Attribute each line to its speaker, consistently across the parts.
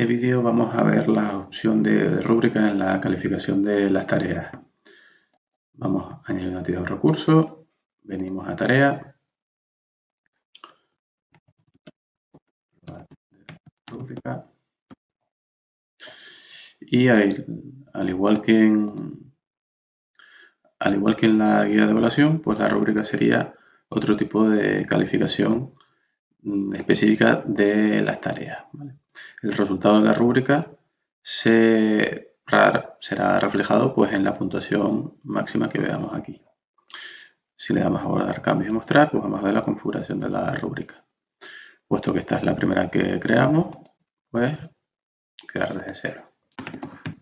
Speaker 1: este vídeo vamos a ver la opción de rúbrica en la calificación de las tareas. Vamos a añadir una actividad de recurso, venimos a tarea, y al igual que en la guía de evaluación, pues la rúbrica sería otro tipo de calificación específica de las tareas. El resultado de la rúbrica será reflejado pues, en la puntuación máxima que veamos aquí. Si le damos a guardar cambios y mostrar, pues vamos a ver la configuración de la rúbrica. Puesto que esta es la primera que creamos, pues crear desde cero.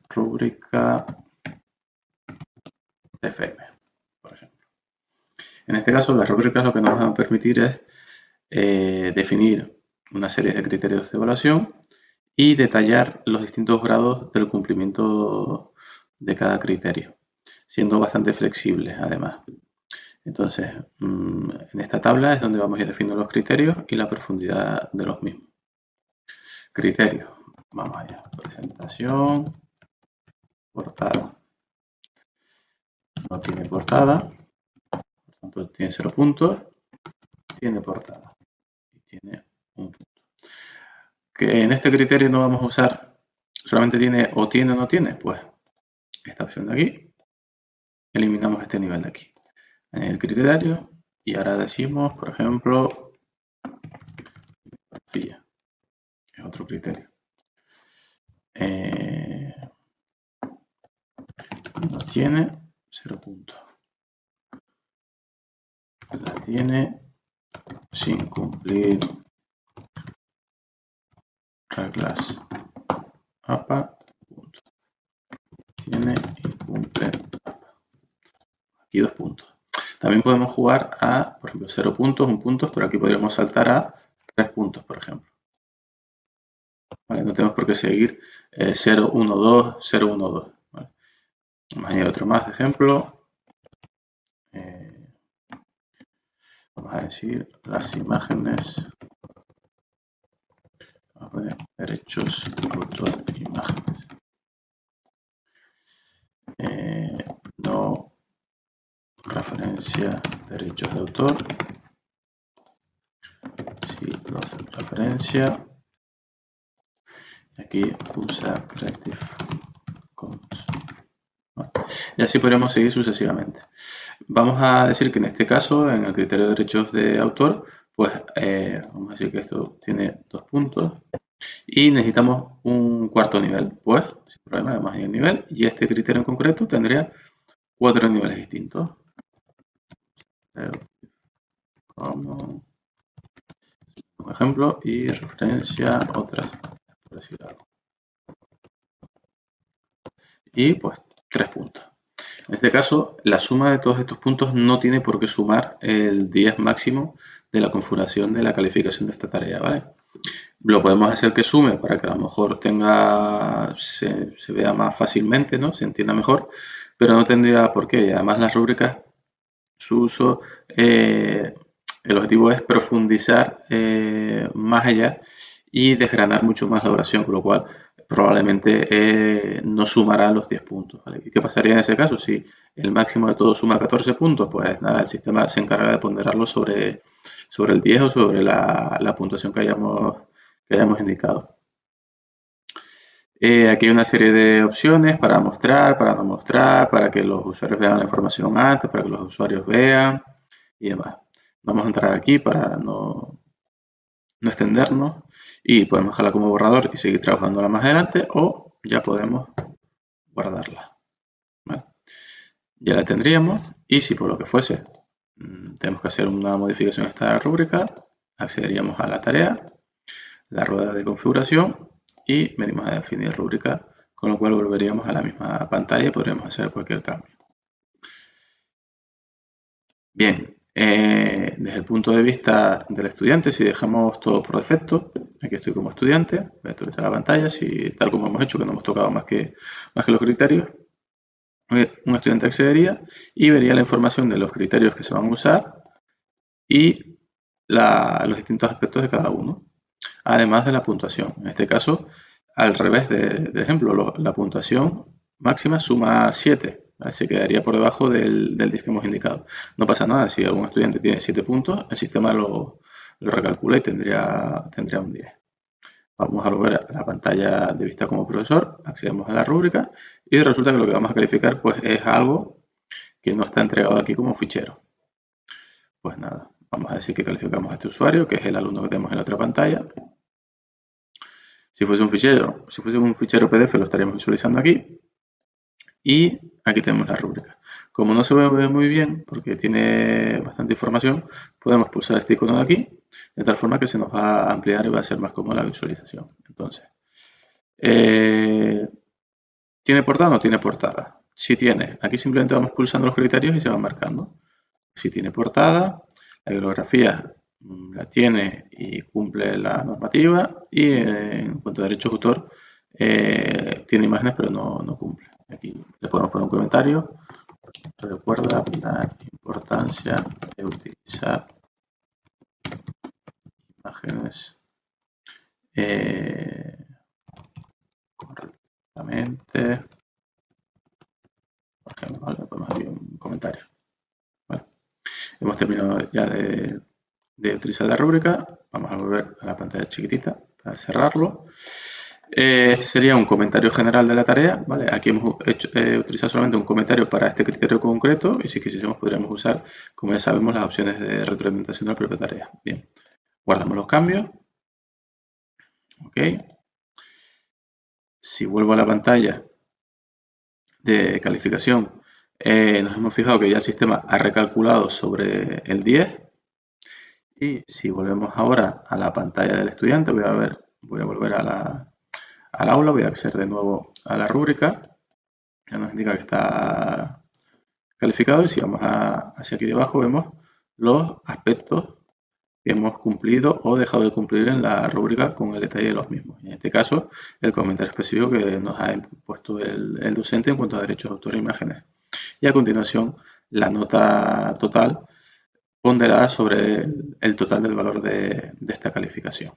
Speaker 1: Rúbrica FM, por ejemplo. En este caso, las rúbricas lo que nos van a permitir es eh, definir una serie de criterios de evaluación y detallar los distintos grados del cumplimiento de cada criterio, siendo bastante flexibles además. Entonces, mm, en esta tabla es donde vamos a ir definiendo los criterios y la profundidad de los mismos. Criterios. Vamos allá. Presentación. Portada no tiene portada, por tanto tiene cero puntos, tiene portada tiene un punto. Que en este criterio no vamos a usar, solamente tiene o tiene o no tiene, pues esta opción de aquí, eliminamos este nivel de aquí. En el criterio y ahora decimos, por ejemplo, es otro criterio. Eh, no tiene 0 puntos. La tiene sin cumplir reglas APA. Tiene y cumple Aquí dos puntos. También podemos jugar a, por ejemplo, 0 puntos, 1 punto, pero aquí podríamos saltar a 3 puntos, por ejemplo. No tenemos por qué seguir 0, 1, 2, 0, 1, 2. Vamos a añadir otro más de ejemplo. Eh, vamos a decir las imágenes. A poner derechos autor imágenes. Eh, no referencia derechos de autor. Sí, referencia. Aquí usa Creative Commons. Y así podríamos seguir sucesivamente. Vamos a decir que en este caso, en el criterio de derechos de autor, pues eh, vamos a decir que esto tiene dos puntos y necesitamos un cuarto nivel. Pues, sin problema, además hay el nivel y este criterio en concreto tendría cuatro niveles distintos. Como un ejemplo y referencia otras, por decir algo. Y pues tres puntos. En este caso, la suma de todos estos puntos no tiene por qué sumar el 10 máximo de la configuración de la calificación de esta tarea, ¿vale? Lo podemos hacer que sume para que a lo mejor tenga, se, vea más fácilmente, ¿no? Se entienda mejor, pero no tendría por qué. Y además las rúbricas, su uso, eh, el objetivo es profundizar eh, más allá y desgranar mucho más la oración, con lo cual probablemente eh, no sumará los 10 puntos. ¿Y qué pasaría en ese caso? Si el máximo de todo suma 14 puntos, pues nada, el sistema se encarga de ponderarlo sobre, sobre el 10 o sobre la, puntuación que hayamos, que hayamos indicado. Eh, aquí hay una serie de opciones para mostrar, para no mostrar, para que los usuarios vean la información antes, para que los usuarios vean y demás. Vamos a entrar aquí para no, no extendernos y podemos dejarla como borrador y seguir trabajándola más adelante o ya podemos guardarla. Ya la tendríamos y si por lo que fuese mm, tenemos que hacer una modificación a esta rúbrica, accederíamos a la tarea, la rueda de configuración y venimos a definir rúbrica, con lo cual volveríamos a la misma pantalla y podríamos hacer cualquier cambio. Bien, eh, desde el punto de vista del estudiante, si dejamos todo por defecto, aquí estoy como estudiante, voy a actualizar la pantalla, si tal como hemos hecho, que no hemos tocado más que, más que los criterios, un estudiante accedería y vería la información de los criterios que se van a usar y los distintos aspectos de cada uno, además de la puntuación. En este caso, al revés del ejemplo. la puntuación máxima suma 7. Se quedaría por debajo del, del 10 que hemos indicado. No pasa nada, si algún estudiante tiene 7 puntos, el sistema lo, recalcula y tendría, tendría un 10. Vamos a volver a la pantalla de vista como profesor, accedemos a la rúbrica y resulta que lo que vamos a calificar pues, es algo que no está entregado aquí como fichero. Pues nada, vamos a decir que calificamos a este usuario, que es el alumno que tenemos en la otra pantalla. Si fuese un fichero, si fuese un fichero PDF lo estaríamos visualizando aquí. Y aquí tenemos la rúbrica. Como no se ve muy bien, porque tiene bastante información, podemos pulsar este icono de aquí, de tal forma que se nos va a ampliar y va a ser más cómoda la visualización. Entonces, eh, ¿tiene portada o no tiene portada? Si tiene, aquí simplemente vamos pulsando los criterios y se van marcando. Si tiene portada, la bibliografía mm, la tiene y cumple la normativa y eh, en cuanto a derechos de autor, eh, tiene imágenes pero no, no cumple. Aquí le podemos poner un comentario. Recuerda la importancia de utilizar imágenes eh, correctamente. Por ejemplo, le ponemos aquí un comentario. Bueno, hemos terminado ya de, de utilizar la rúbrica. Vamos a volver a la pantalla chiquitita para cerrarlo. Eh, este sería un comentario general de la tarea. ¿vale? Aquí hemos hecho, eh, utilizado solamente un comentario para este criterio concreto y si quisiéramos podríamos usar, como ya sabemos, las opciones de retroalimentación de la propia tarea. Bien, guardamos los cambios. Ok. Si vuelvo a la pantalla de calificación, eh, nos hemos fijado que ya el sistema ha recalculado sobre el 10. Y si volvemos ahora a la pantalla del estudiante, voy a, ver, voy a volver a la, al aula, voy a acceder de nuevo a la rúbrica, ya nos indica que está calificado y si vamos hacia aquí debajo vemos los aspectos que hemos cumplido o dejado de cumplir en la rúbrica con el detalle de los mismos. En este caso, el comentario específico que nos ha puesto el, docente en cuanto a derechos de autor e imágenes. Y a continuación, la nota total ponderada sobre el, total del valor de esta calificación.